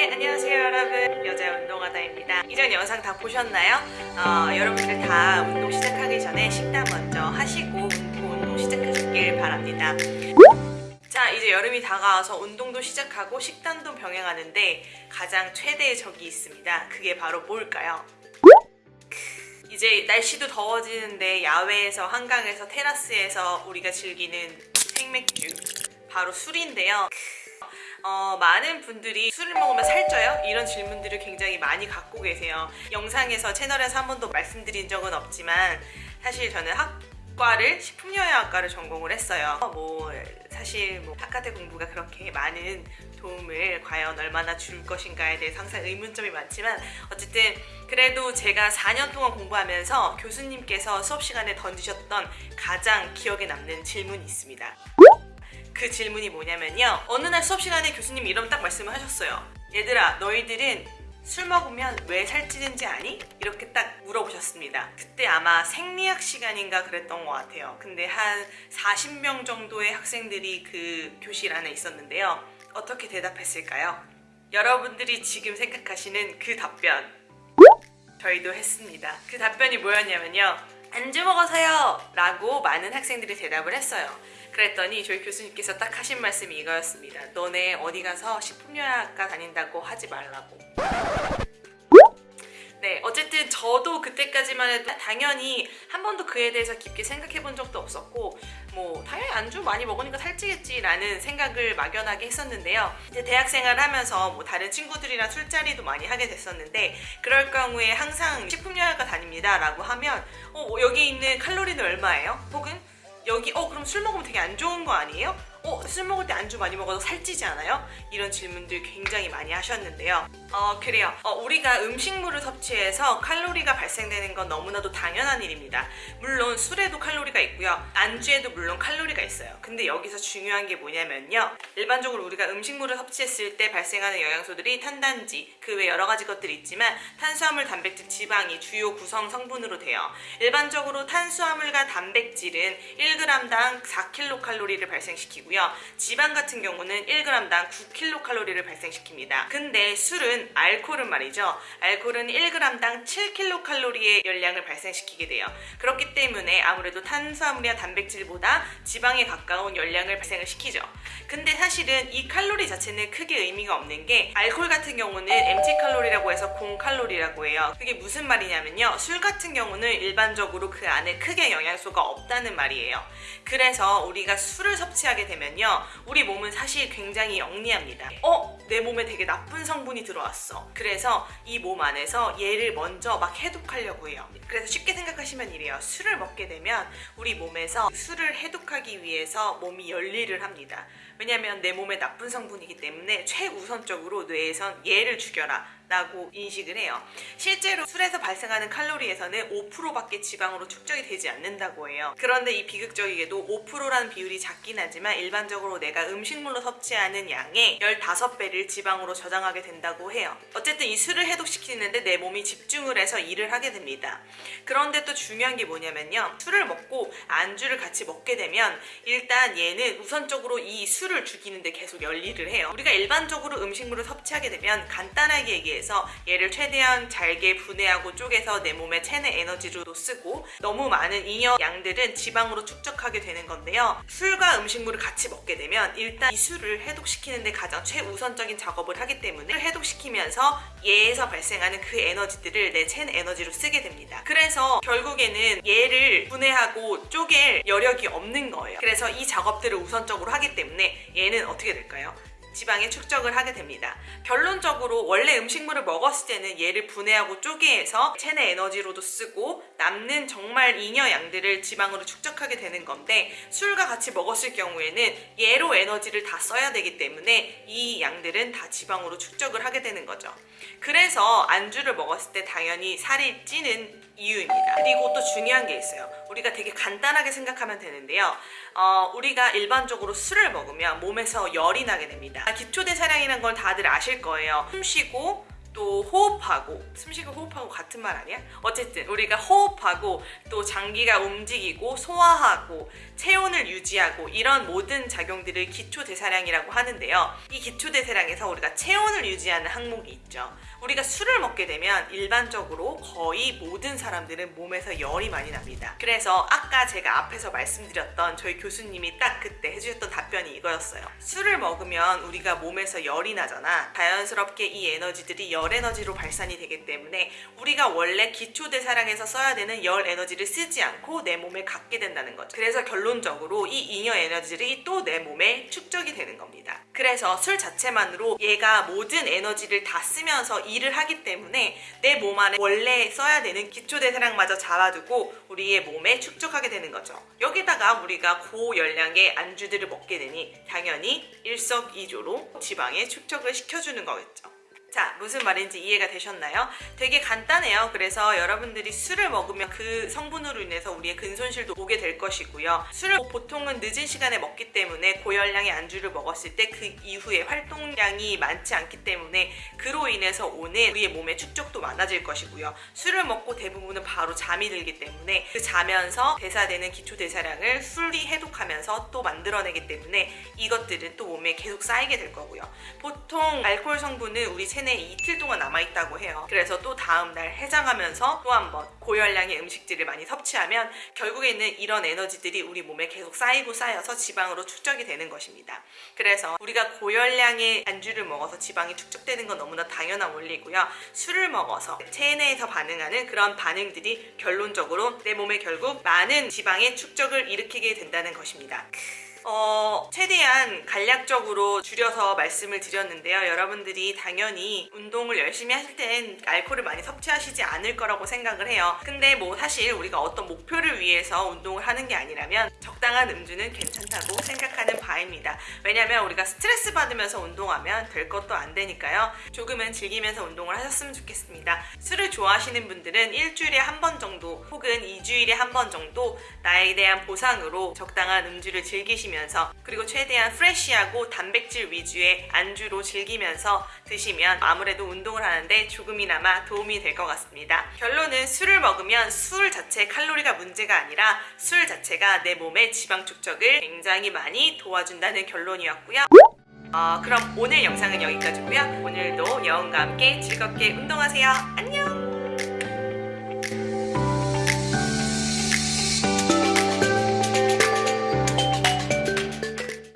네 안녕하세요 여러분. 여자 운동하다입니다. 이전 영상 다 보셨나요? 어, 여러분들 다 운동 시작하기 전에 식단 먼저 하시고 운동 시작하시길 바랍니다. 자 이제 여름이 다가와서 운동도 시작하고 식단도 병행하는데 가장 최대의 적이 있습니다. 그게 바로 뭘까요? 이제 날씨도 더워지는데 야외에서 한강에서 테라스에서 우리가 즐기는 생맥주 바로 술인데요 어, 많은 분들이 술을 먹으면 살쪄요? 이런 질문들을 굉장히 많이 갖고 계세요. 영상에서 채널에서 한 번도 말씀드린 적은 없지만 사실 저는 학과를 식품영양학과를 전공을 했어요. 뭐 사실 뭐 바깥의 공부가 그렇게 많은 도움을 과연 얼마나 줄 것인가에 대해서 항상 의문점이 많지만 어쨌든 그래도 제가 4년 동안 공부하면서 교수님께서 수업 시간에 던지셨던 가장 기억에 남는 질문이 있습니다. 그 질문이 뭐냐면요. 어느 날 수업 시간에 교수님이 이런 딱 말씀을 하셨어요. 얘들아 너희들은 술 먹으면 왜 살찌는지 아니? 이렇게 딱 물어보셨습니다. 그때 아마 생리학 시간인가 그랬던 것 같아요. 근데 한 40명 정도의 학생들이 그 교실 안에 있었는데요. 어떻게 대답했을까요? 여러분들이 지금 생각하시는 그 답변. 저희도 했습니다. 그 답변이 뭐였냐면요. 안주 먹어서요! 라고 많은 학생들이 대답을 했어요 그랬더니 저희 교수님께서 딱 하신 말씀이 이거였습니다. 너네 어디 가서 식품영양학과 다닌다고 하지 말라고. 네, 어쨌든 저도 그때까지만 해도 당연히 한 번도 그에 대해서 깊게 생각해 본 적도 없었고 뭐 당연히 안주 많이 먹으니까 살찌겠지 라는 생각을 막연하게 했었는데요. 이제 대학생활 하면서 뭐 다른 친구들이랑 술자리도 많이 하게 됐었는데 그럴 경우에 항상 식품영양학과 다닙니다 라고 하면 어, 여기 있는 칼로리는 얼마예요? 혹은 여기 어 그럼 술 먹으면 되게 안 좋은 거 아니에요? 어? 술 먹을 때 안주 많이 먹어서 살찌지 않아요? 이런 질문들 굉장히 많이 하셨는데요. 어 그래요. 어, 우리가 음식물을 섭취해서 칼로리가 발생되는 건 너무나도 당연한 일입니다. 물론 술에도 칼로리가 있고요. 안주에도 물론 칼로리가 있어요. 근데 여기서 중요한 게 뭐냐면요. 일반적으로 우리가 음식물을 섭취했을 때 발생하는 영양소들이 탄단지 그 외 여러 가지 것들이 있지만 탄수화물, 단백질, 지방이 주요 구성 성분으로 돼요. 일반적으로 탄수화물과 단백질은 1g당 4kcal를 발생시키고 있고요. 지방 같은 경우는 1g당 9kcal를 발생시킵니다. 근데 술은 알코올은 말이죠. 알코올은 1g당 7kcal의 열량을 발생시키게 돼요. 그렇기 때문에 아무래도 탄수화물이나 단백질보다 지방에 가까운 열량을 발생을 시키죠. 근데 사실은 이 칼로리 자체는 크게 의미가 없는 게 알코올 같은 경우는 MT 칼로리라고 해서 공 칼로리라고 해요. 그게 무슨 말이냐면요. 술 같은 경우는 일반적으로 그 안에 크게 영양소가 없다는 말이에요. 그래서 우리가 술을 섭취하게 되면 되면요 우리 몸은 사실 굉장히 영리합니다. 어? 내 몸에 되게 나쁜 성분이 들어왔어. 그래서 이 몸 안에서 얘를 먼저 막 해독하려고 해요. 그래서 쉽게 생각하시면 이래요. 술을 먹게 되면 우리 몸에서 술을 해독하기 위해서 몸이 열일을 합니다. 왜냐하면 내 몸에 나쁜 성분이기 때문에 최우선적으로 뇌에선 얘를 죽여라 라고 인식을 해요. 실제로 술에서 발생하는 칼로리에서는 5%밖에 지방으로 축적이 되지 않는다고 해요. 그런데 이 비극적이게도 5%라는 비율이 작긴 하지만 일반적으로 내가 음식물로 섭취하는 양의 15배를 지방으로 저장하게 된다고 해요. 어쨌든 이 술을 해독시키는데 내 몸이 집중을 해서 일을 하게 됩니다. 그런데 또 중요한 게 뭐냐면요. 술을 먹고 안주를 같이 먹게 되면 일단 얘는 우선적으로 이 술을 죽이는데 계속 열일을 해요. 우리가 일반적으로 음식물을 섭취하게 되면 간단하게 얘기해 위해서 얘를 최대한 잘게 분해하고 쪼개서 내 몸의 체내 에너지로도 쓰고 너무 많은 잉여 양들은 지방으로 축적하게 되는 건데요. 술과 음식물을 같이 먹게 되면 일단 이 술을 해독시키는 데 가장 최우선적인 작업을 하기 때문에 해독시키면서 얘에서 발생하는 그 에너지들을 내 체내 에너지로 쓰게 됩니다. 그래서 결국에는 얘를 분해하고 쪼갤 여력이 없는 거예요. 그래서 이 작업들을 우선적으로 하기 때문에 얘는 어떻게 될까요? 지방에 축적을 하게 됩니다. 결론적으로 원래 음식물을 먹었을 때는 얘를 분해하고 쪼개서 체내 에너지로도 쓰고 남는 정말 잉여 양들을 지방으로 축적하게 되는 건데 술과 같이 먹었을 경우에는 얘로 에너지를 다 써야 되기 때문에 이 양들은 다 지방으로 축적을 하게 되는 거죠. 그래서 안주를 먹었을 때 당연히 살이 찌는 이유입니다. 그리고 또 중요한 게 있어요. 우리가 되게 간단하게 생각하면 되는데요. 어, 우리가 일반적으로 술을 먹으면 몸에서 열이 나게 됩니다. 기초대사량이라는 걸 다들 아실 거예요. 숨 쉬고 또또 호흡하고 숨쉬고 호흡하고 같은 말 아니야? 어쨌든 우리가 호흡하고 또 장기가 움직이고 소화하고 체온을 유지하고 이런 모든 작용들을 기초대사량이라고 하는데요. 이 기초대사량에서 우리가 체온을 유지하는 항목이 있죠. 우리가 술을 먹게 되면 일반적으로 거의 모든 사람들은 몸에서 열이 많이 납니다. 그래서 아까 제가 앞에서 말씀드렸던 저희 교수님이 딱 그때 해주셨던 답변이 이거였어요. 술을 먹으면 우리가 몸에서 열이 나잖아. 자연스럽게 이 에너지들이 열 에너지로 발 산이 되기 때문에 우리가 원래 기초대사량에서 써야 되는 열 에너지를 쓰지 않고 내 몸에 갖게 된다는 거죠. 그래서 결론적으로 이 잉여 에너지들이 또 내 몸에 축적이 되는 겁니다. 그래서 술 자체만으로 얘가 모든 에너지를 다 쓰면서 일을 하기 때문에 내 몸 안에 원래 써야 되는 기초대사량마저 잡아두고 우리의 몸에 축적하게 되는 거죠. 여기다가 우리가 고열량의 안주들을 먹게 되니 당연히 일석이조로 지방에 축적을 시켜주는 거겠죠. 자, 무슨 말인지 이해가 되셨나요? 되게 간단해요. 그래서 여러분들이 술을 먹으면 그 성분으로 인해서 우리의 근손실도 오게 될 것이고요. 술을 보통은 늦은 시간에 먹기 때문에 고열량의 안주를 먹었을 때 그 이후에 활동량이 많지 않기 때문에 그로 인해서 오는 우리의 몸의 축적도 많아질 것이고요. 술을 먹고 대부분은 바로 잠이 들기 때문에 그 자면서 대사되는 기초 대사량을 술이 해독하면서 또 만들어내기 때문에 이것들은 또 몸에 계속 쌓이게 될 거고요. 보통 알코올 성분은 우리 체 내에 이틀 동안 남아있다고 해요. 그래서 또 다음날 해장하면서 또 한번 고열량의 음식들을 많이 섭취하면 결국에는 이런 에너지들이 우리 몸에 계속 쌓이고 쌓여서 지방으로 축적이 되는 것입니다. 그래서 우리가 고열량의 안주를 먹어서 지방이 축적되는 건 너무나 당연한 원리고요. 술을 먹어서 체내에서 반응하는 그런 반응들이 결론적으로 내 몸에 결국 많은 지방의 축적을 일으키게 된다는 것입니다. 어, 최대한 간략적으로 줄여서 말씀을 드렸는데요. 여러분들이 당연히 운동을 열심히 하실 땐 알코올을 많이 섭취하시지 않을 거라고 생각을 해요. 근데 뭐 사실 우리가 어떤 목표를 위해서 운동을 하는 게 아니라면 적당한 음주는 괜찮다고 생각하는 바입니다. 왜냐면 우리가 스트레스 받으면서 운동하면 될 것도 안 되니까요. 조금은 즐기면서 운동을 하셨으면 좋겠습니다. 술을 좋아하시는 분들은 일주일에 한 번 정도 혹은 2주일에 한 번 정도 나에 대한 보상으로 적당한 음주를 즐기시면 드시면서 그리고 최대한 프레쉬하고 단백질 위주의 안주로 즐기면서 드시면 아무래도 운동을 하는데 조금이나마 도움이 될 것 같습니다. 결론은 술을 먹으면 술 자체 칼로리가 문제가 아니라 술 자체가 내 몸의 지방 축적을 굉장히 많이 도와준다는 결론이었고요. 어, 그럼 오늘 영상은 여기까지고요. 오늘도 여운과 함께 즐겁게 운동하세요. 안녕!